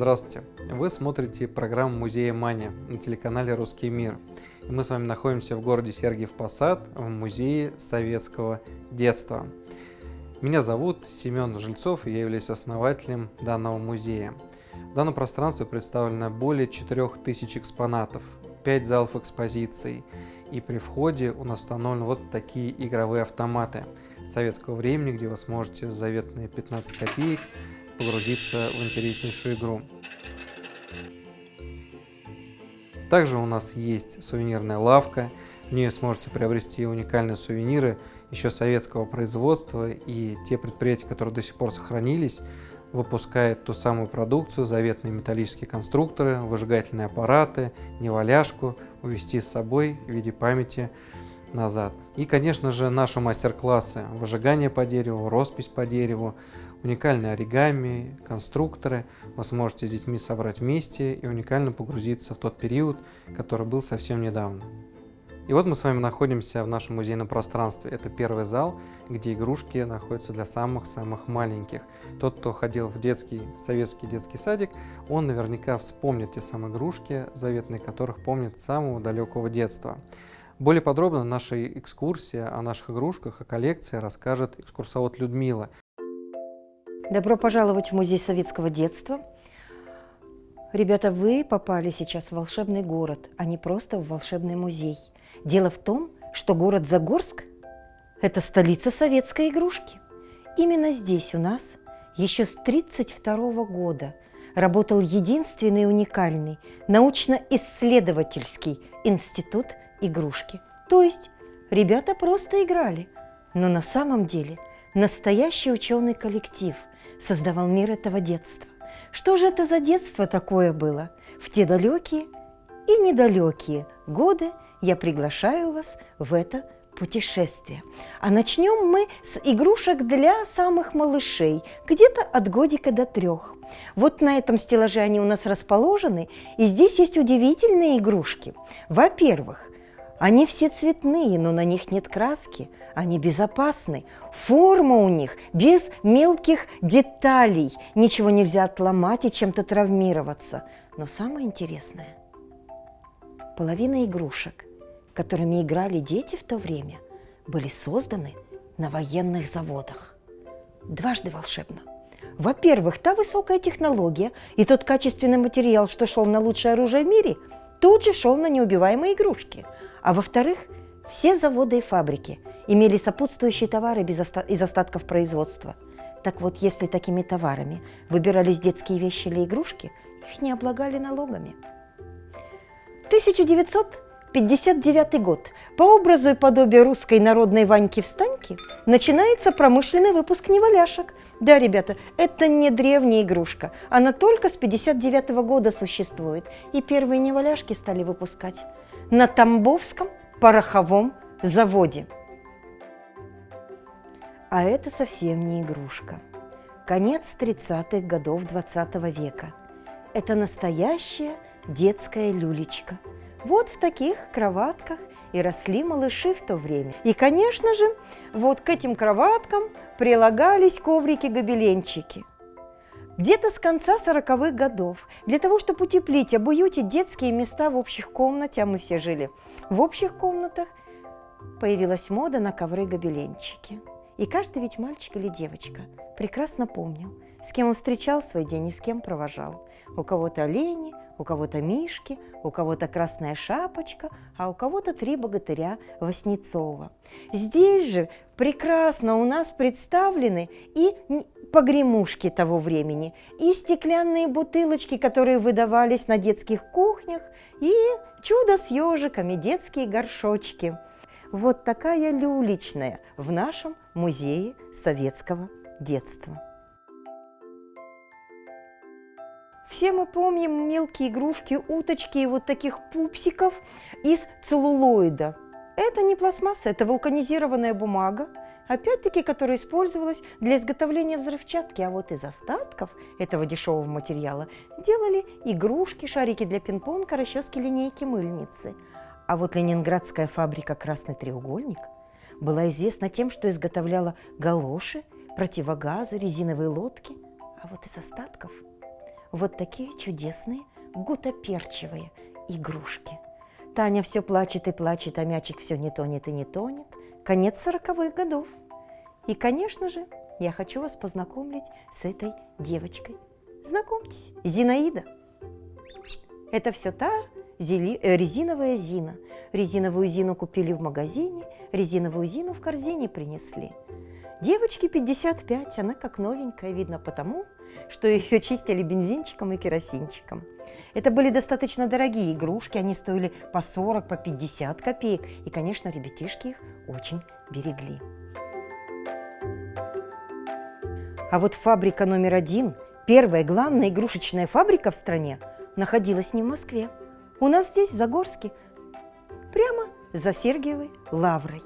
Здравствуйте! Вы смотрите программу Музея Мания на телеканале «Русский мир». И мы с вами находимся в городе Сергиев Посад в Музее советского детства. Меня зовут Семен Жильцов, и я являюсь основателем данного музея. В данном пространстве представлено более 4000 экспонатов, 5 залов экспозиций, и при входе у нас установлены вот такие игровые автоматы советского времени, где вы сможете за заветные 15 копеек погрузиться в интереснейшую игру. Также у нас есть сувенирная лавка, в ней сможете приобрести уникальные сувениры еще советского производства и те предприятия, которые до сих пор сохранились, выпускают ту самую продукцию, заветные металлические конструкторы, выжигательные аппараты, неваляшку, увезти с собой в виде памяти назад. И, конечно же, наши мастер-классы выжигание по дереву, роспись по дереву, уникальные оригами, конструкторы. Вы сможете с детьми собрать вместе и уникально погрузиться в тот период, который был совсем недавно. И вот мы с вами находимся в нашем музейном пространстве. Это первый зал, где игрушки находятся для самых-самых маленьких. Тот, кто ходил в детский, советский детский садик, он наверняка вспомнит те самые игрушки, заветные которых помнит с самого далекого детства. Более подробно нашей экскурсии о наших игрушках, о коллекции расскажет экскурсовод Людмила. Добро пожаловать в Музей советского детства. Ребята, вы попали сейчас в волшебный город, а не просто в волшебный музей. Дело в том, что город Загорск – это столица советской игрушки. Именно здесь у нас еще с 1932 года работал единственный уникальный научно-исследовательский институт игрушки. То есть ребята просто играли, но на самом деле настоящий ученый коллектив – создавал мир этого детства. Что же это за детство такое было? В те далекие и недалекие годы я приглашаю вас в это путешествие. А начнем мы с игрушек для самых малышей, где-то от годика до трех. Вот на этом стеллаже они у нас расположены, и здесь есть удивительные игрушки. Во-первых, они все цветные, но на них нет краски. Они безопасны. Форма у них без мелких деталей. Ничего нельзя отломать и чем-то травмироваться. Но самое интересное, половина игрушек, которыми играли дети в то время, были созданы на военных заводах. Дважды волшебно. Во-первых, та высокая технология и тот качественный материал, что шел на лучшее оружие в мире, тут же шел на неубиваемые игрушки – а во-вторых, все заводы и фабрики имели сопутствующие товары без оста из остатков производства. Так вот, если такими товарами выбирались детские вещи или игрушки, их не облагали налогами. 1959 год. По образу и подобию русской народной Ваньки-встаньки начинается промышленный выпуск неваляшек. Да, ребята, это не древняя игрушка. Она только с 59 -го года существует. И первые неваляшки стали выпускать на Тамбовском пороховом заводе. А это совсем не игрушка. Конец 30-х годов 20 -го века. Это настоящая детская люлечка. Вот в таких кроватках и росли малыши в то время. И, конечно же, вот к этим кроваткам прилагались коврики-гобеленчики. Где-то с конца 40-х годов, для того, чтобы утеплить, обуютить детские места в общих комнате, а мы все жили в общих комнатах, появилась мода на ковры-гобеленчики. И каждый ведь мальчик или девочка прекрасно помнил, с кем он встречал свой день и с кем провожал. У кого-то олени, у кого-то мишки, у кого-то красная шапочка, а у кого-то три богатыря Васнецова. Здесь же прекрасно у нас представлены и погремушки того времени, и стеклянные бутылочки, которые выдавались на детских кухнях, и чудо с ежиками, детские горшочки. Вот такая люличная в нашем музее советского детства. Все мы помним мелкие игрушки, уточки и вот таких пупсиков из целлулоида. Это не пластмасса, это вулканизированная бумага, опять-таки, которая использовалась для изготовления взрывчатки, а вот из остатков этого дешевого материала делали игрушки, шарики для пинг-понга, расчески, линейки, мыльницы. А вот ленинградская фабрика «Красный треугольник» была известна тем, что изготовляла галоши, противогазы, резиновые лодки. А вот из остатков вот такие чудесные гутоперчивые игрушки. Таня все плачет и плачет, а мячик все не тонет и не тонет. Конец сороковых годов. И, конечно же, я хочу вас познакомить с этой девочкой. Знакомьтесь, Зинаида. Это все та зели, э, резиновая Зина. Резиновую Зину купили в магазине, резиновую Зину в корзине принесли. Девочке 55, она как новенькая, видно потому, что ее чистили бензинчиком и керосинчиком. Это были достаточно дорогие игрушки, они стоили по 40, по 50 копеек, и, конечно, ребятишки их очень берегли. А вот фабрика номер один, первая главная игрушечная фабрика в стране, находилась не в Москве. У нас здесь, в Загорске, прямо за Сергиевой лаврой.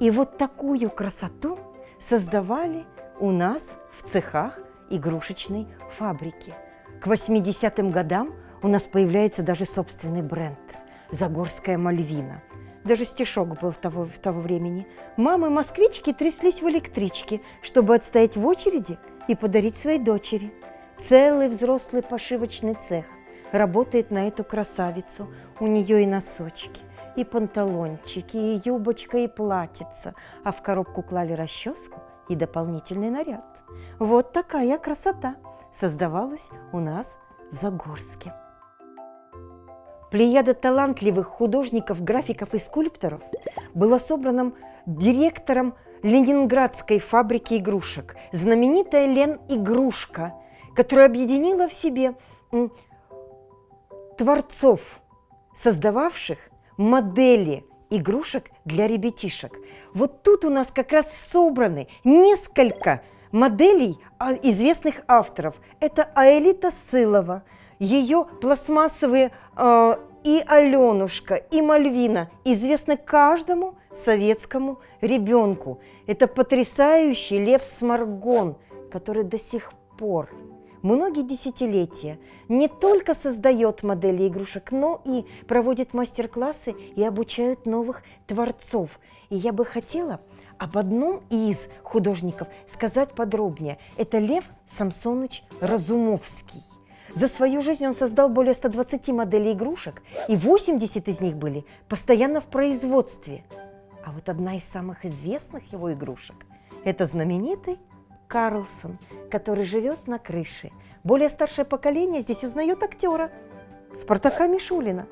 И вот такую красоту создавали у нас в цехах игрушечной фабрики. К 80-м годам у нас появляется даже собственный бренд – Загорская Мальвина. Даже стишок был того, того времени. Мамы-москвички тряслись в электричке, чтобы отстоять в очереди и подарить своей дочери. Целый взрослый пошивочный цех работает на эту красавицу. У нее и носочки, и панталончики, и юбочка, и платьица. А в коробку клали расческу и дополнительный наряд. Вот такая красота создавалась у нас в Загорске. Плеяда талантливых художников, графиков и скульпторов была собрана директором Ленинградской фабрики игрушек, знаменитая Лен Игрушка, которая объединила в себе творцов, создававших модели игрушек для ребятишек. Вот тут у нас как раз собраны несколько моделей а, известных авторов. Это Аэлита Сылова, ее пластмассовые э, и Аленушка, и Мальвина известны каждому советскому ребенку. Это потрясающий Лев Сморгон, который до сих пор многие десятилетия не только создает модели игрушек, но и проводит мастер-классы и обучает новых творцов. И я бы хотела об одном из художников сказать подробнее. Это Лев Самсоныч Разумовский. За свою жизнь он создал более 120 моделей игрушек, и 80 из них были постоянно в производстве. А вот одна из самых известных его игрушек – это знаменитый Карлсон, который живет на крыше. Более старшее поколение здесь узнает актера Спартака Мишулина.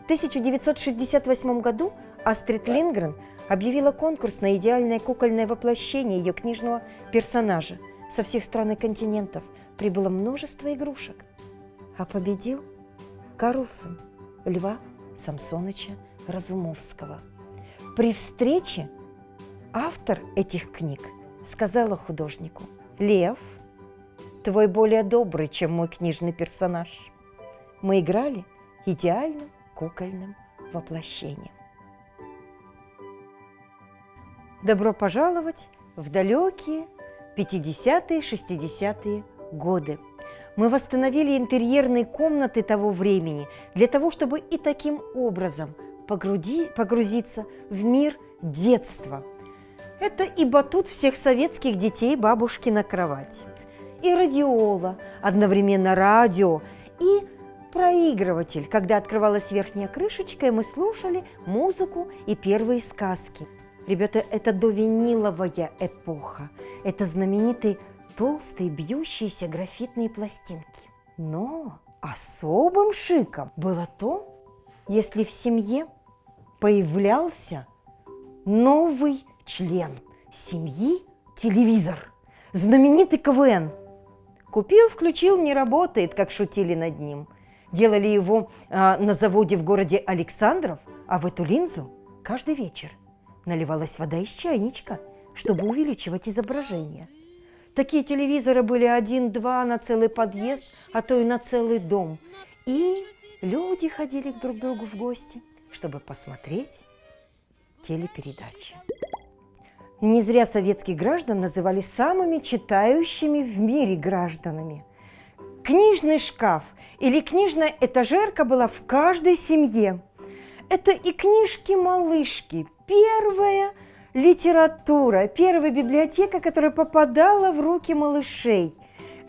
В 1968 году Астрид Лингрен объявила конкурс на идеальное кукольное воплощение ее книжного персонажа. Со всех стран и континентов прибыло множество игрушек. А победил Карлсон Льва Самсоныча Разумовского. При встрече автор этих книг сказала художнику, «Лев, твой более добрый, чем мой книжный персонаж. Мы играли идеальным кукольным воплощением». Добро пожаловать в далекие 50-е, 60-е годы. Мы восстановили интерьерные комнаты того времени для того, чтобы и таким образом погрузи, погрузиться в мир детства. Это и батут всех советских детей бабушки на кровать. И радиола, одновременно радио, и проигрыватель, когда открывалась верхняя крышечка, и мы слушали музыку и первые сказки. Ребята, это довиниловая эпоха. Это знаменитые толстые бьющиеся графитные пластинки. Но особым шиком было то, если в семье появлялся новый член семьи телевизор, знаменитый КВН. Купил, включил, не работает, как шутили над ним. Делали его а, на заводе в городе Александров, а в эту линзу каждый вечер наливалась вода из чайничка, чтобы увеличивать изображение. Такие телевизоры были один-два на целый подъезд, а то и на целый дом. И люди ходили друг к другу в гости, чтобы посмотреть телепередачи. Не зря советских граждан называли самыми читающими в мире гражданами. Книжный шкаф или книжная этажерка была в каждой семье. Это и книжки-малышки, первая литература, первая библиотека, которая попадала в руки малышей.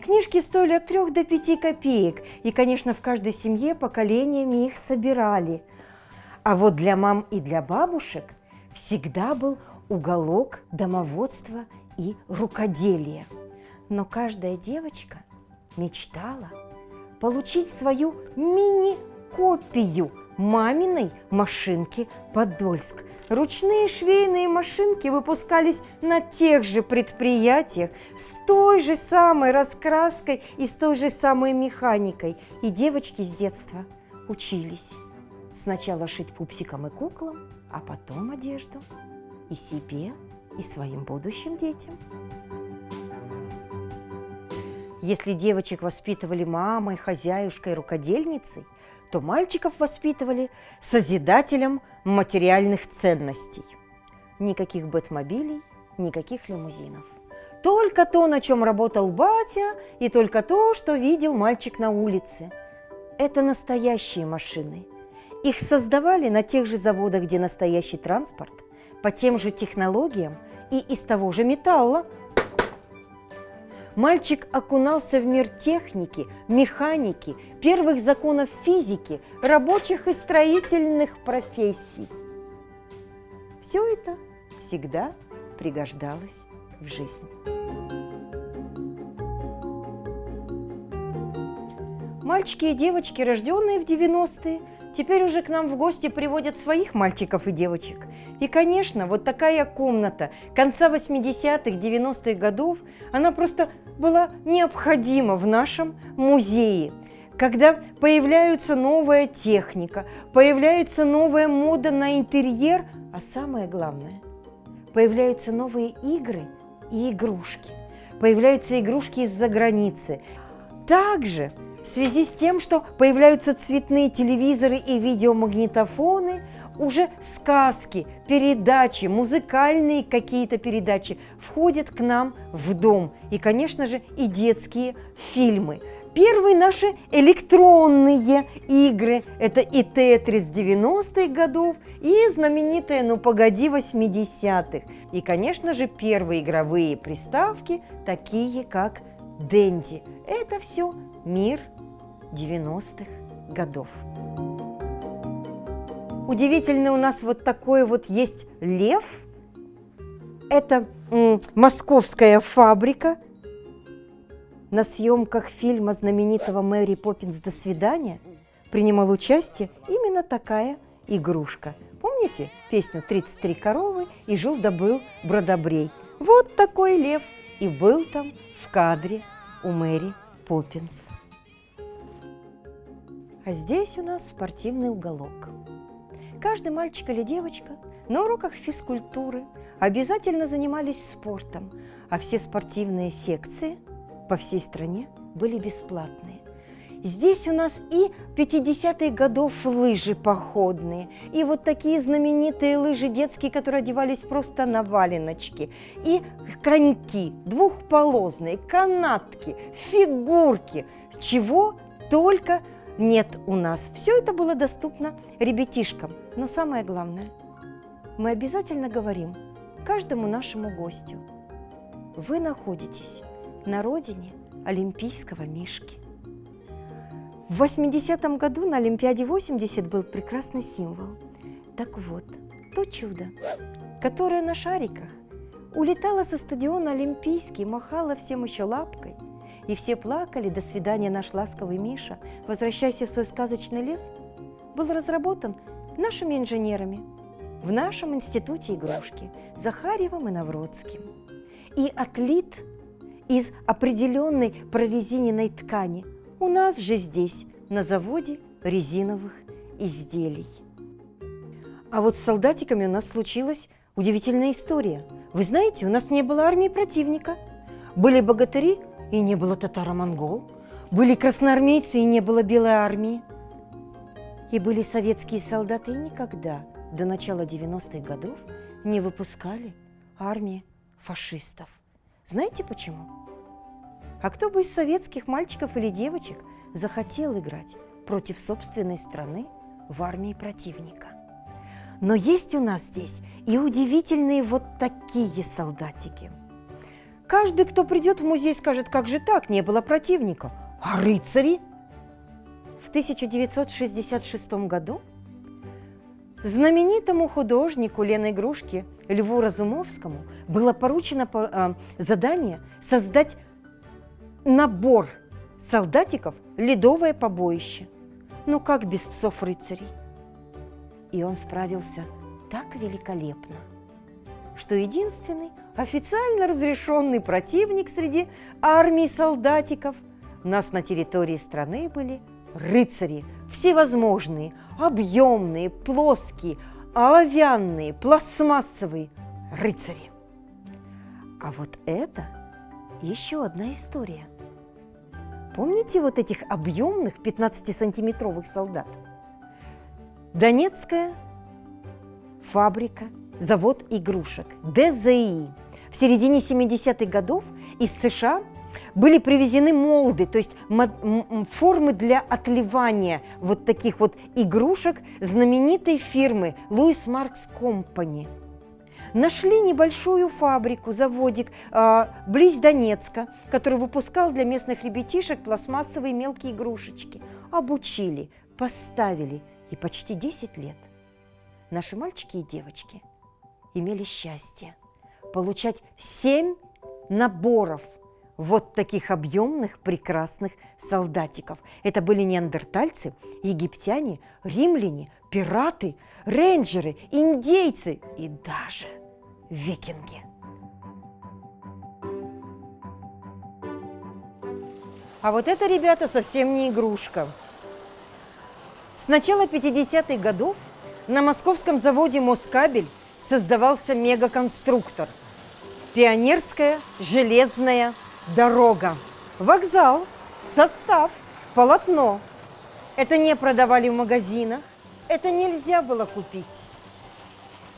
Книжки стоили от 3 до 5 копеек, и, конечно, в каждой семье поколениями их собирали. А вот для мам и для бабушек всегда был уголок домоводства и рукоделия. Но каждая девочка мечтала получить свою мини-копию маминой машинки «Подольск». Ручные швейные машинки выпускались на тех же предприятиях с той же самой раскраской и с той же самой механикой. И девочки с детства учились сначала шить пупсикам и куклам, а потом одежду и себе, и своим будущим детям. Если девочек воспитывали мамой, хозяюшкой, рукодельницей, то мальчиков воспитывали созидателем материальных ценностей. Никаких бэтмобилей, никаких лимузинов. Только то, на чем работал батя, и только то, что видел мальчик на улице. Это настоящие машины. Их создавали на тех же заводах, где настоящий транспорт, по тем же технологиям и из того же металла – Мальчик окунался в мир техники, механики, первых законов физики, рабочих и строительных профессий. Все это всегда пригождалось в жизни. Мальчики и девочки, рожденные в 90-е, теперь уже к нам в гости приводят своих мальчиков и девочек. И, конечно, вот такая комната конца 80-х, 90-х годов, она просто была необходима в нашем музее. Когда появляется новая техника, появляется новая мода на интерьер, а самое главное, появляются новые игры и игрушки. Появляются игрушки из-за границы. Также в связи с тем, что появляются цветные телевизоры и видеомагнитофоны, уже сказки, передачи, музыкальные какие-то передачи входят к нам в дом. И, конечно же, и детские фильмы. Первые наши электронные игры – это и Тетрис 90-х годов, и знаменитая «Ну погоди» 80-х. И, конечно же, первые игровые приставки, такие как Дэнди. Это все мир 90-х годов. Удивительный у нас вот такой вот есть лев. Это московская фабрика. На съемках фильма знаменитого Мэри Поппинс «До свидания» принимал участие именно такая игрушка. Помните песню «33 коровы» и жил да Бродобрей? Вот такой лев и был там в кадре у Мэри Поппинс. А здесь у нас спортивный уголок. Каждый мальчик или девочка на уроках физкультуры обязательно занимались спортом, а все спортивные секции по всей стране были бесплатные. Здесь у нас и 50-х годов лыжи походные, и вот такие знаменитые лыжи детские, которые одевались просто на валеночки, и коньки, двухполозные, канатки, фигурки, чего только нет у нас. Все это было доступно ребятишкам. Но самое главное, мы обязательно говорим каждому нашему гостю, вы находитесь на родине Олимпийского Мишки. В 80-м году на Олимпиаде 80 был прекрасный символ. Так вот, то чудо, которое на шариках улетало со стадиона Олимпийский, махало всем еще лапкой – и все плакали «До свидания, наш ласковый Миша, возвращайся в свой сказочный лес», был разработан нашими инженерами в нашем институте игрушки Захарьевым и Навродским и отлит из определенной прорезиненной ткани у нас же здесь, на заводе резиновых изделий. А вот с солдатиками у нас случилась удивительная история. Вы знаете, у нас не было армии противника. Были богатыри, и не было татаро-монгол. Были красноармейцы, и не было белой армии. И были советские солдаты, и никогда до начала 90-х годов не выпускали армии фашистов. Знаете почему? А кто бы из советских мальчиков или девочек захотел играть против собственной страны в армии противника? Но есть у нас здесь и удивительные вот такие солдатики – Каждый, кто придет в музей, скажет, как же так, не было противника. А рыцари? В 1966 году знаменитому художнику Лены Игрушки Льву Разумовскому было поручено а, задание создать набор солдатиков «Ледовое побоище». Ну как без псов-рыцарей? И он справился так великолепно, что единственный официально разрешенный противник среди армии солдатиков у нас на территории страны были рыцари, всевозможные, объемные, плоские, оловянные, пластмассовые рыцари. А вот это еще одна история. Помните вот этих объемных 15-сантиметровых солдат? Донецкая фабрика, завод игрушек ДЗИ. В середине 70-х годов из США были привезены молды, то есть формы для отливания вот таких вот игрушек знаменитой фирмы Louis Marks Company. Нашли небольшую фабрику, заводик э, близ Донецка, который выпускал для местных ребятишек пластмассовые мелкие игрушечки. Обучили, поставили и почти 10 лет наши мальчики и девочки имели счастье получать семь наборов вот таких объемных прекрасных солдатиков. Это были неандертальцы, египтяне, римляне, пираты, рейнджеры, индейцы и даже викинги. А вот это, ребята, совсем не игрушка. С начала 50-х годов на московском заводе «Москабель» создавался мегаконструктор. Пионерская железная дорога. Вокзал, состав, полотно. Это не продавали в магазинах, это нельзя было купить.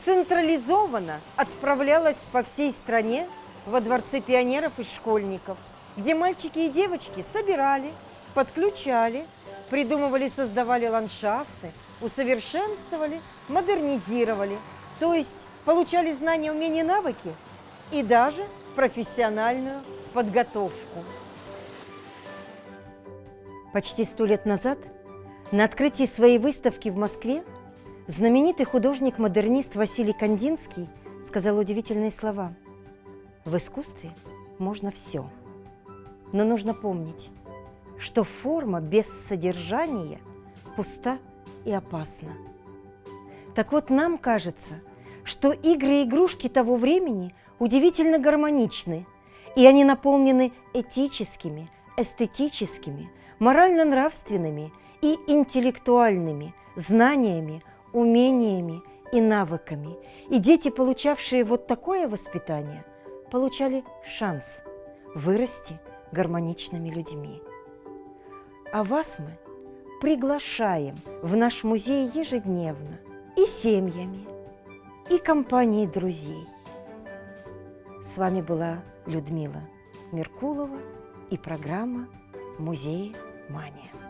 Централизованно отправлялась по всей стране во дворце пионеров и школьников, где мальчики и девочки собирали, подключали, придумывали, создавали ландшафты, усовершенствовали, модернизировали, то есть получали знания, умения, навыки и даже профессиональную подготовку. Почти сто лет назад на открытии своей выставки в Москве знаменитый художник-модернист Василий Кандинский сказал удивительные слова. В искусстве можно все, но нужно помнить, что форма без содержания пуста и опасно. Так вот, нам кажется, что игры и игрушки того времени удивительно гармоничны, и они наполнены этическими, эстетическими, морально-нравственными и интеллектуальными знаниями, умениями и навыками. И дети, получавшие вот такое воспитание, получали шанс вырасти гармоничными людьми. А вас мы – приглашаем в наш музей ежедневно и семьями, и компанией друзей. С вами была Людмила Меркулова и программа «Музей Мания».